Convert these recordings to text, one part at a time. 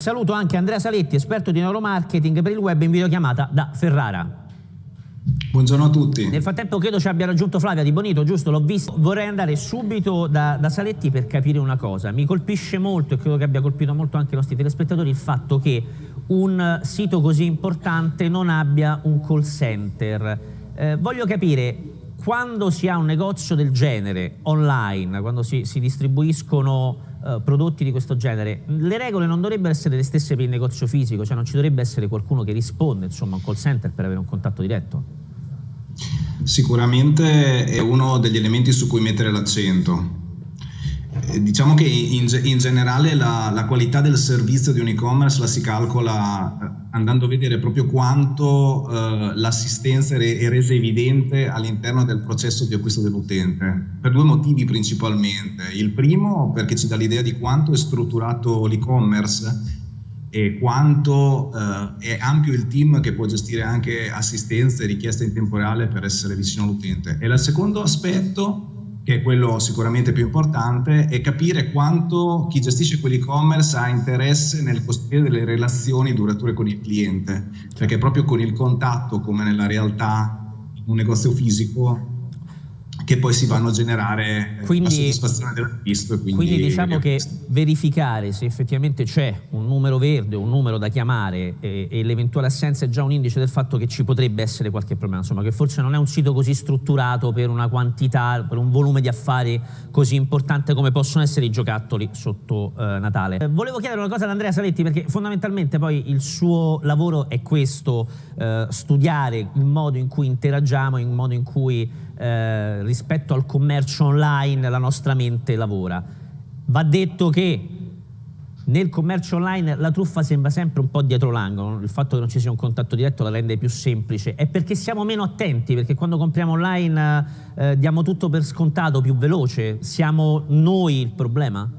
Saluto anche Andrea Saletti, esperto di neuromarketing per il web in videochiamata da Ferrara. Buongiorno a tutti. Nel frattempo credo ci abbia raggiunto Flavia Di Bonito, giusto? L'ho visto. Vorrei andare subito da, da, Saletti per capire una cosa. Mi colpisce molto, e credo che abbia colpito molto anche i nostri telespettatori, il fatto che un sito così importante non abbia un call center. Eh, voglio capire, quando si ha un negozio del genere online, quando si, si distribuiscono eh, prodotti di questo genere, le regole non dovrebbero essere le stesse per il negozio fisico, cioè non ci dovrebbe essere qualcuno che risponde, insomma, un call center per avere un contatto diretto? Sicuramente è uno degli elementi su cui mettere l'accento. Eh, diciamo che in, in generale la, la, qualità del servizio di un e-commerce la si calcola eh, andando a vedere proprio quanto eh, l'assistenza è resa evidente all'interno del processo di acquisto dell'utente, per due motivi principalmente. Il primo perché ci dà l'idea di quanto è strutturato l'e-commerce e quanto eh, è ampio il team che può gestire anche assistenza e richieste in tempo reale per essere vicino all'utente. E il secondo aspetto che è quello sicuramente più importante, è capire quanto chi gestisce quell'e-commerce ha interesse nel costruire delle relazioni durature con il cliente, perché proprio con il contatto, come nella realtà, un negozio fisico, che poi si vanno a generare quindi, la soddisfazione dell'acquisto. Quindi, quindi diciamo che verificare se effettivamente c'è un numero verde, un numero da chiamare e, e l'eventuale assenza è già un indice del fatto che ci potrebbe essere qualche problema, insomma che forse non è un sito così strutturato per una quantità, per un volume di affari così importante come possono essere i giocattoli sotto eh, Natale. Eh, volevo chiedere una cosa ad Andrea Saletti perché fondamentalmente poi il suo lavoro è questo, eh, studiare il modo in cui interagiamo, il modo in cui eh, rispetto al commercio online la nostra mente lavora. Va detto che nel commercio online la truffa sembra sempre un po' dietro l'angolo, il fatto che non ci sia un contatto diretto la rende più semplice, è perché siamo meno attenti, perché quando compriamo online eh, diamo tutto per scontato, più veloce, siamo noi il problema?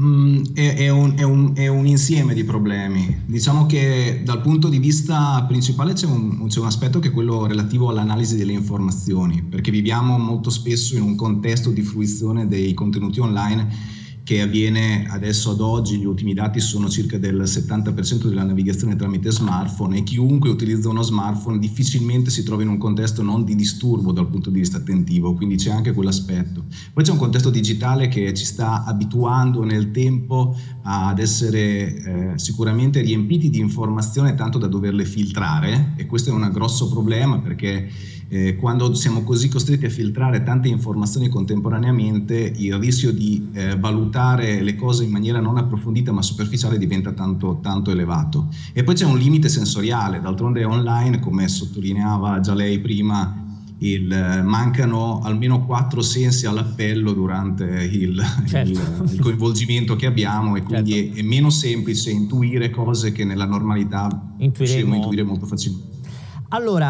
Mm, è, è, un, è, un, è, un, insieme di problemi. Diciamo che dal punto di vista principale c'è un, un aspetto che è quello relativo all'analisi delle informazioni, perché viviamo molto spesso in un contesto di fruizione dei contenuti online che avviene adesso ad oggi, gli ultimi dati sono circa del 70% della navigazione tramite smartphone e chiunque utilizza uno smartphone difficilmente si trova in un contesto non di disturbo dal punto di vista attentivo, quindi c'è anche quell'aspetto. Poi c'è un contesto digitale che ci sta abituando nel tempo ad essere eh, sicuramente riempiti di informazioni tanto da doverle filtrare e questo è un grosso problema perché eh, quando siamo così costretti a filtrare tante informazioni contemporaneamente il rischio di eh, valutare le cose in maniera non approfondita ma superficiale diventa tanto, tanto elevato. E poi c'è un limite sensoriale, d'altronde online, come sottolineava già lei prima, il, mancano almeno quattro sensi all'appello durante il, certo. il, il, coinvolgimento che abbiamo e quindi certo. è, è, meno semplice intuire cose che nella normalità possiamo intuire molto facilmente. Allora,